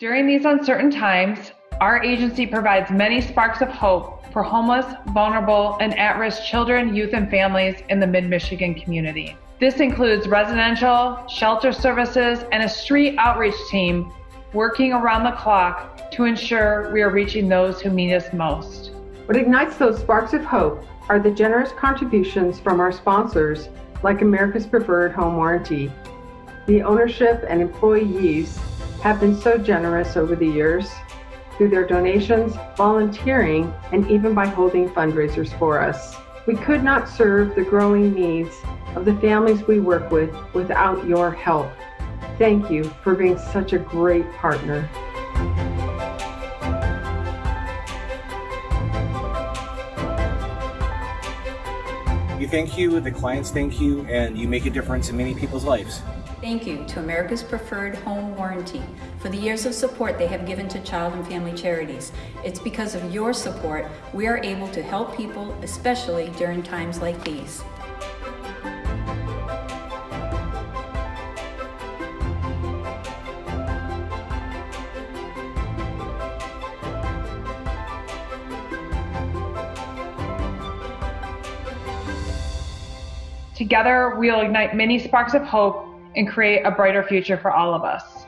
During these uncertain times, our agency provides many sparks of hope for homeless, vulnerable, and at risk children, youth, and families in the Mid Michigan community. This includes residential, shelter services, and a street outreach team working around the clock to ensure we are reaching those who need us most. What ignites those sparks of hope are the generous contributions from our sponsors, like America's Preferred Home Warranty. The ownership and employees have been so generous over the years through their donations, volunteering, and even by holding fundraisers for us. We could not serve the growing needs of the families we work with without your help. Thank you for being such a great partner. You thank you, the clients thank you, and you make a difference in many people's lives. Thank you to America's Preferred Home Warranty for the years of support they have given to child and family charities. It's because of your support we are able to help people, especially during times like these. Together, we'll ignite many sparks of hope and create a brighter future for all of us.